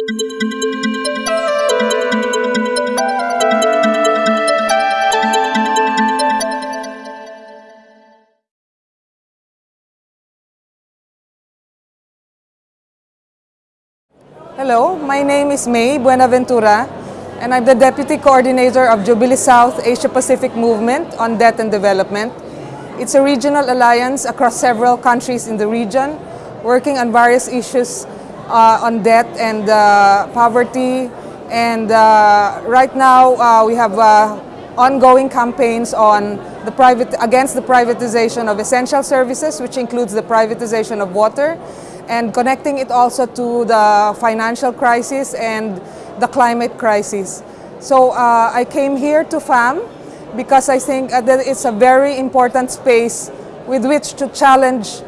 Hello, my name is Mae Buenaventura, and I'm the Deputy Coordinator of Jubilee South Asia Pacific Movement on Debt and Development. It's a regional alliance across several countries in the region, working on various issues uh, on debt and uh, poverty. And uh, right now, uh, we have uh, ongoing campaigns on the private against the privatization of essential services, which includes the privatization of water, and connecting it also to the financial crisis and the climate crisis. So uh, I came here to FAM because I think that it's a very important space with which to challenge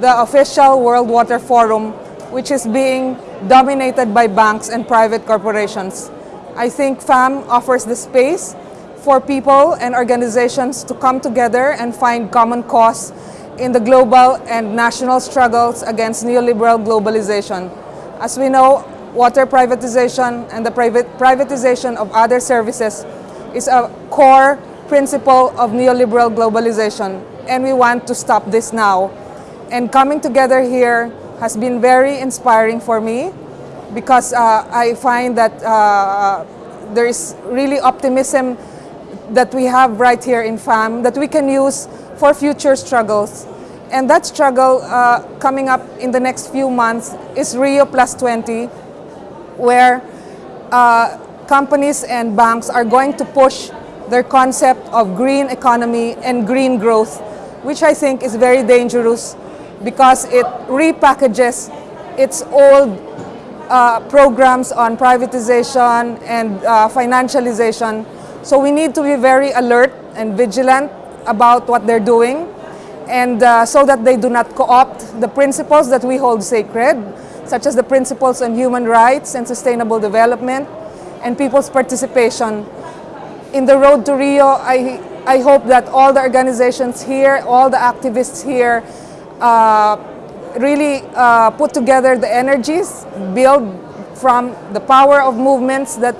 the official World Water Forum, which is being dominated by banks and private corporations. I think FAM offers the space for people and organizations to come together and find common cause in the global and national struggles against neoliberal globalization. As we know, water privatization and the private privatization of other services is a core principle of neoliberal globalization and we want to stop this now. And coming together here has been very inspiring for me because uh, I find that uh, there is really optimism that we have right here in FAM that we can use for future struggles. And that struggle uh, coming up in the next few months is Rio Plus 20, where uh, companies and banks are going to push their concept of green economy and green growth, which I think is very dangerous because it repackages its old uh, programs on privatization and uh, financialization. So we need to be very alert and vigilant about what they're doing and uh, so that they do not co-opt the principles that we hold sacred, such as the principles on human rights and sustainable development and people's participation. In the road to Rio, I, I hope that all the organizations here, all the activists here, really uh, put together the energies, build from the power of movements that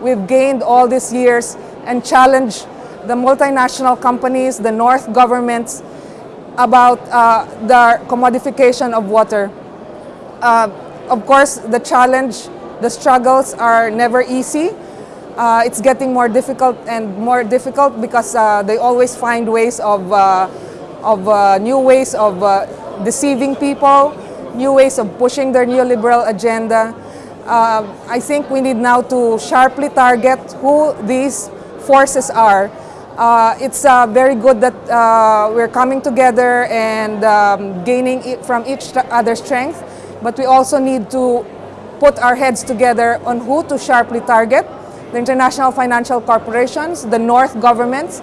we've gained all these years and challenge the multinational companies, the North governments about uh, the commodification of water. Uh, of course, the challenge, the struggles are never easy. Uh, it's getting more difficult and more difficult because uh, they always find ways of, uh, of uh, new ways of deceiving people, new ways of pushing their neoliberal agenda. I think we need now to sharply target who these forces are uh, it's uh, very good that uh, we're coming together and um, gaining from each other's strength, but we also need to put our heads together on who to sharply target, the international financial corporations, the North governments,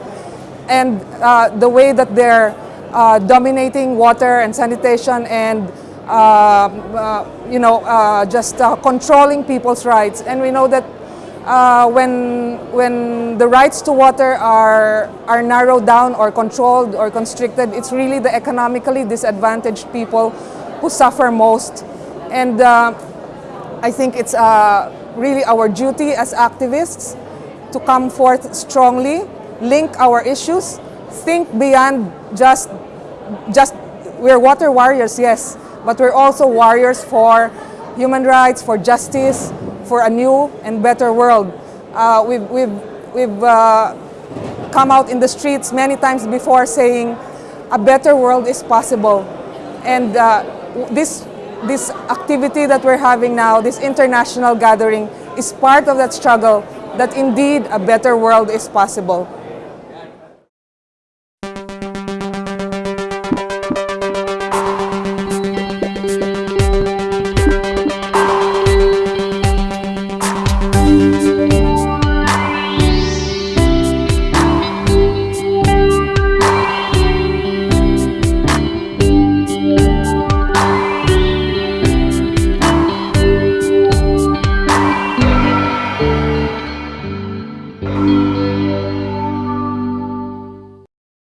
and uh, the way that they're uh, dominating water and sanitation and uh, you know, just controlling people's rights. And we know that uh, when, when the rights to water are, are narrowed down or controlled or constricted, it's really the economically disadvantaged people who suffer most. And uh, I think it's uh, really our duty as activists to come forth strongly, link our issues, think beyond just, just we're water warriors, yes, but we're also warriors for human rights, for justice, for a new and better world. Uh, we've we've, we've uh, come out in the streets many times before saying a better world is possible. And uh, this, this activity that we're having now, this international gathering, is part of that struggle that indeed a better world is possible.